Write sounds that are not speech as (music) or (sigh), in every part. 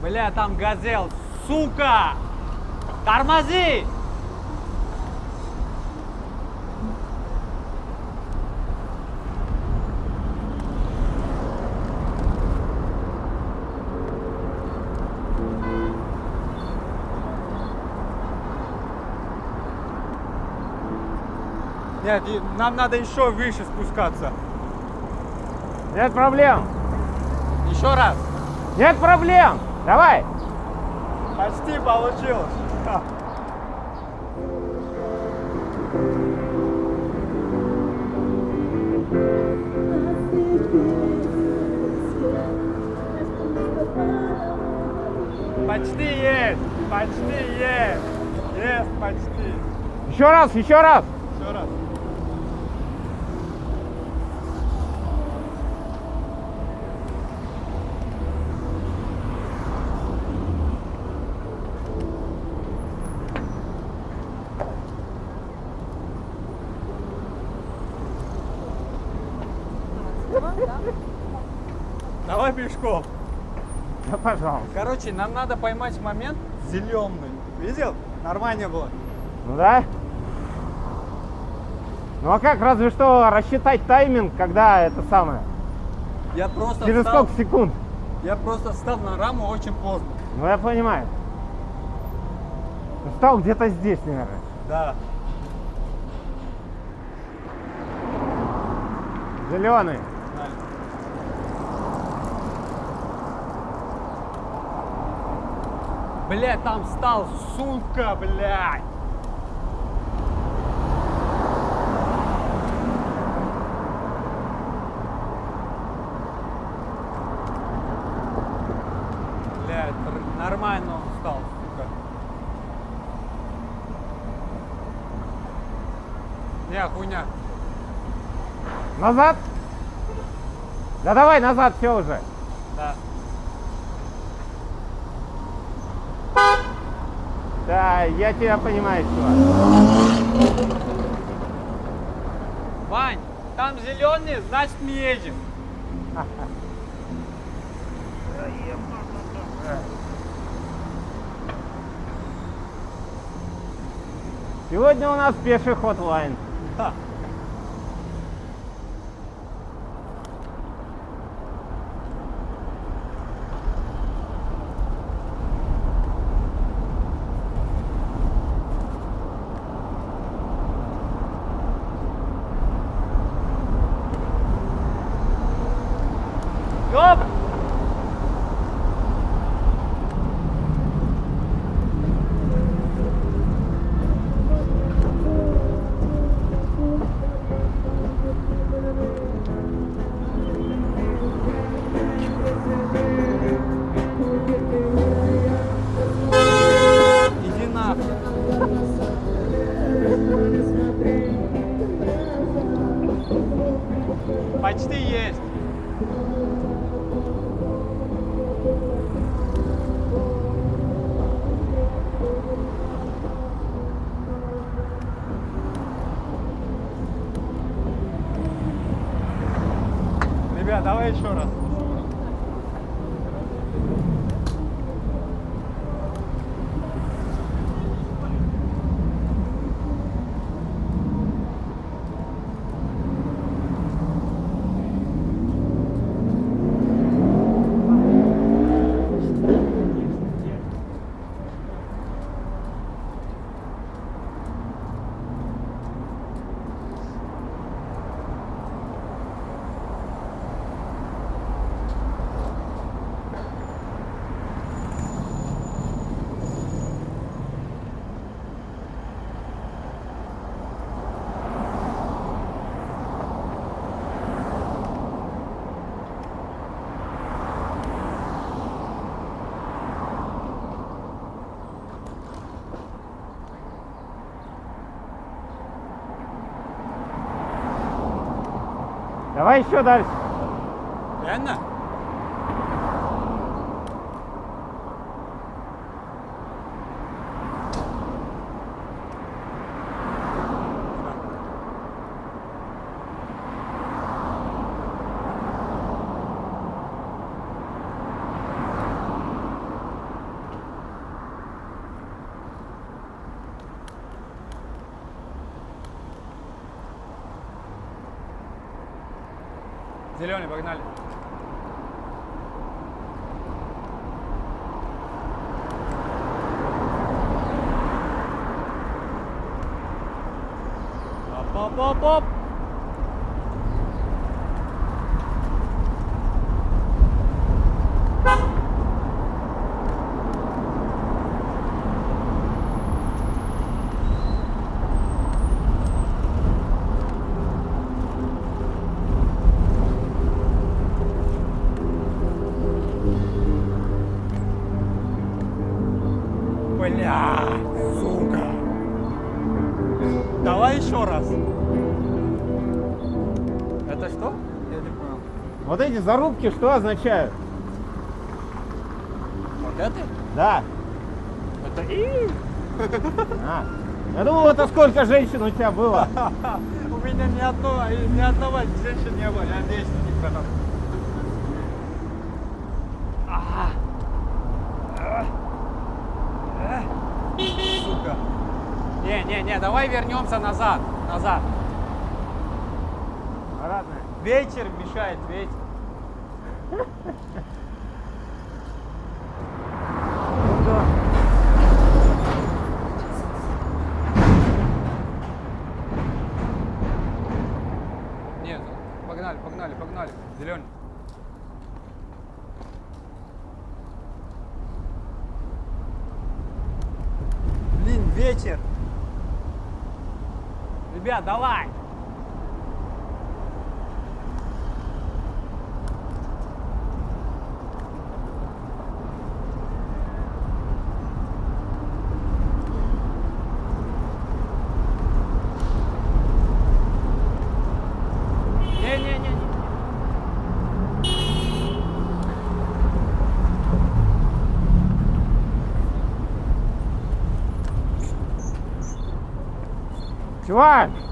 Бля, там газел, сука! Тормози! Нет, нам надо еще выше спускаться. Нет проблем. Еще раз. Нет проблем. Давай. Почти получилось. Почти есть, почти есть, есть почти. Еще раз, еще раз. Еще раз. Давай пешком. Да, пожалуйста. Короче, нам надо поймать момент зеленый. Видел? Нормально было. Ну да. Ну а как, разве что рассчитать тайминг, когда это самое? Я просто Через встал, сколько секунд? я просто встал на раму очень поздно. Ну я понимаю. Ну, Стал где-то здесь, наверное. Да. Зеленый. Блядь, там встал, сука, блядь. Блядь, нормально он встал, сука. Не, хуйня. Назад? Да давай назад, все уже. Да. Да, я тебя понимаю, чувак. Вань, там зеленый, значит мы едем. Сегодня у нас пеший ход давай еще раз. Давай еще дальше. Зеленый, погнали. Оп-оп-оп-оп. Давай еще раз. Это что? Я не понял. Вот эти зарубки что означают? Вот это? Да. Это и. А. Я думал, это сколько женщин у тебя было. (laughs) У меня ни одного, ни одного женщины не было. Я надеюсь, никто там. А. А. А. Сука. Не, давай вернемся назад. Назад. Родная. Вечер мешает, ветер. Ну да. Нет, погнали, погнали, погнали. Зеленый. Блин, вечер. Ребят, давай. Не-не-не. Чувак, Блять,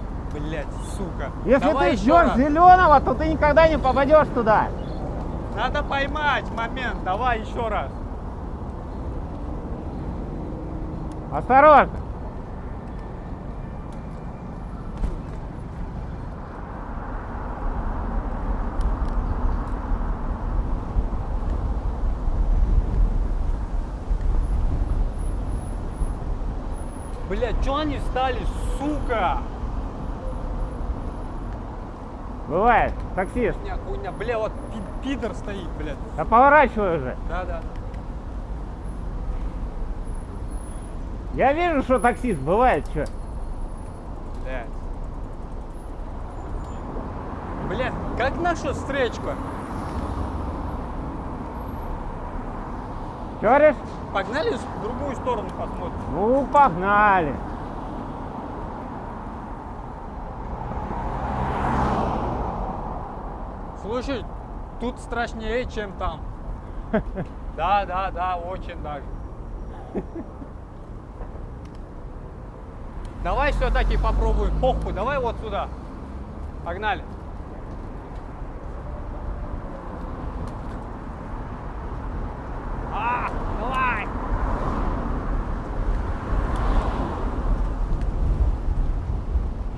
сука. если Давай ты еще ждешь зеленого, то ты никогда не попадешь туда. Надо поймать момент. Давай еще раз. Осторожно. Блять, что они встали, сука? Бывает, таксист. Хуйня, хуйня. Бля, вот пи- пидор стоит, блядь. Да поворачивай уже. Да, да. Я вижу, что таксист бывает, что. Блядь. Блядь, как наша встречка? Че говоришь? Погнали в другую сторону посмотрим. Ну, погнали. Слушай, тут страшнее, чем там. (laughs) Да, да, да, очень даже. (laughs) Давай все-таки попробуем. Похуй, давай вот сюда. Погнали. А, давай.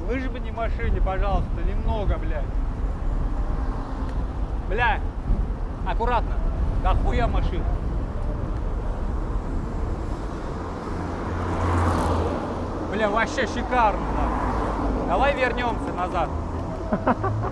Выжми машине, пожалуйста, немного, блядь. Бля, аккуратно. Да хуя машина. Бля, вообще шикарно. да. Давай вернемся назад. (laughs)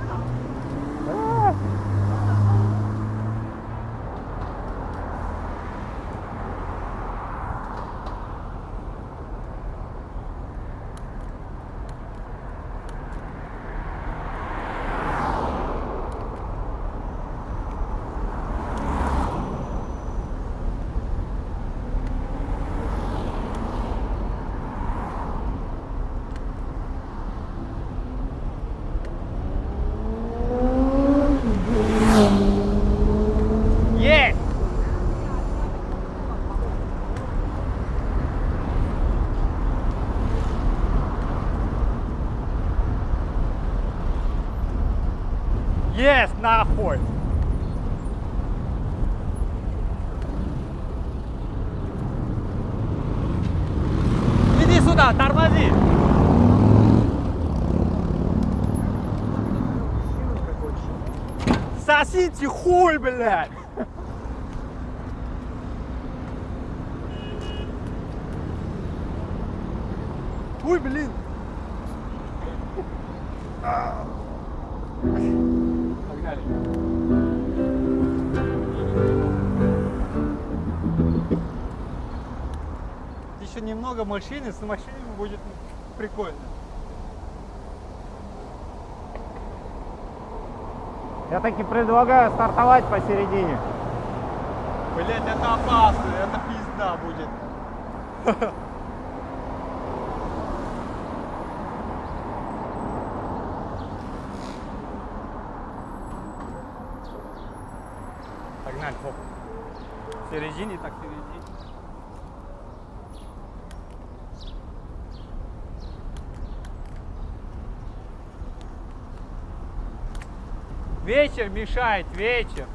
Есть! Есть, нахуй! Иди сюда, тормози! Сосите хуй, блядь! Ой, блин! Погнали. Еще немного машины, с машинами будет прикольно. Я таки предлагаю стартовать посередине. Блять, это опасно, это пизда будет. Погнали, хоп. В середине, так в середине. Вечер мешает, вечер.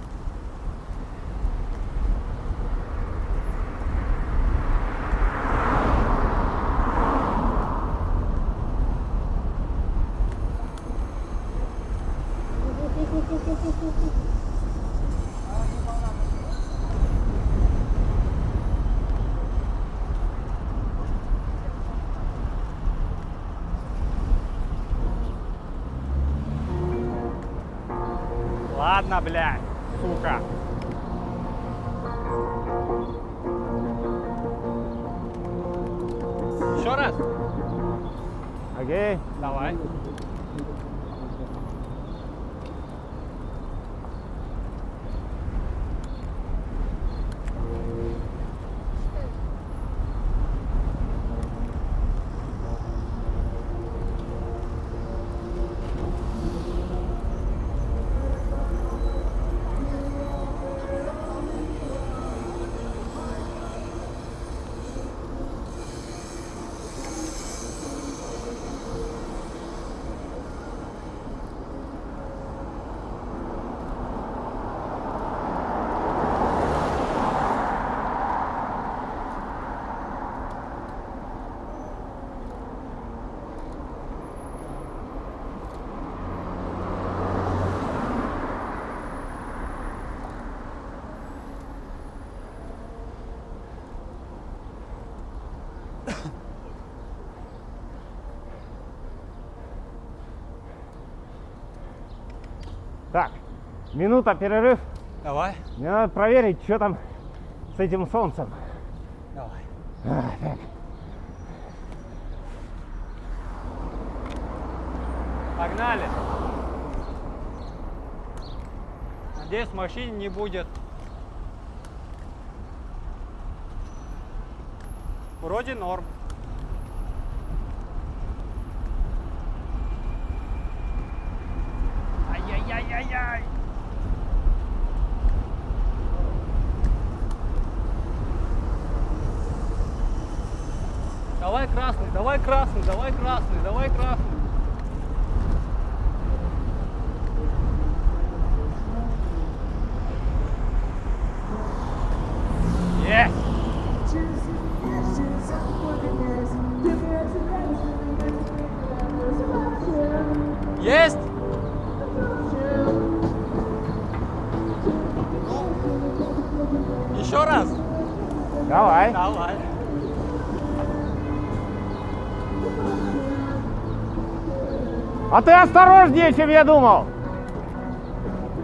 Ладно, блядь, сука. Еще раз. Окей? Давай. Так, минута перерыв. Давай. Мне надо проверить, что там с этим солнцем. Давай. А, так. Погнали. Надеюсь, в машине не будет. Вроде норм. Ай-яй-яй-яй-яй. Давай красный, давай красный, давай красный, давай красный. Есть! Давай. А ты осторожнее, чем я думал.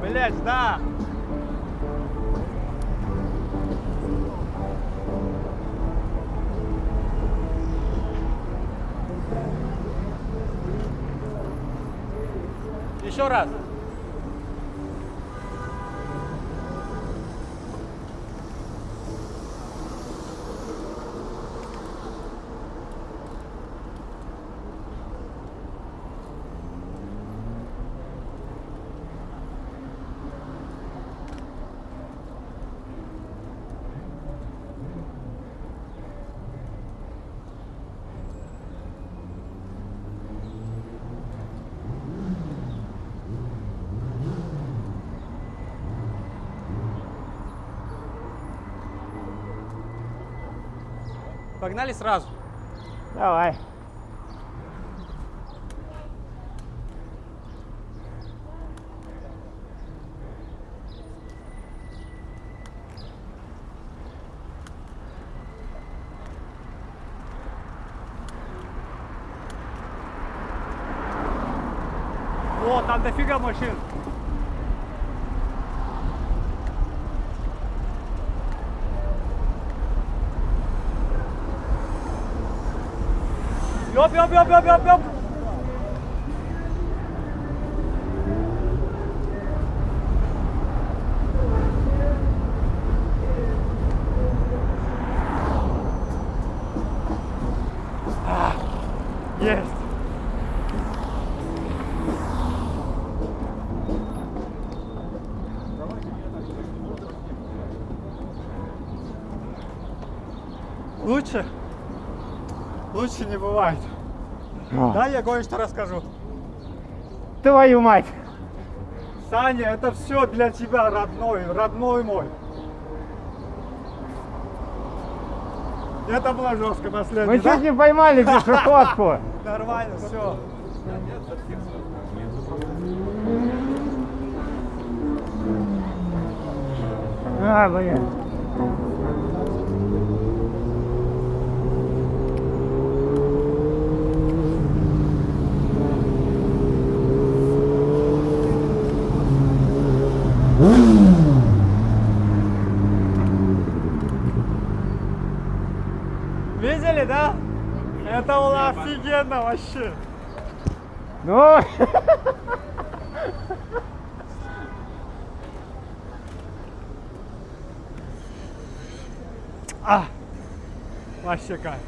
Блять, да. Еще раз. Погнали сразу. Давай. Вот, там дофига машин. Ёп, ёп, ёп, ёп, ёп, ёп. А, Есть. Лучше? Лучше не бывает. А, Да, я кое-что расскажу. Твою мать! Саня, это все для тебя, родной, родной мой. Это было жестко последний, Мы да? чуть не поймали пешеходку. (laughs) Нормально, все. А, блин. Видели, да? Это было офигенно вообще. Ну, А, вообще кайф.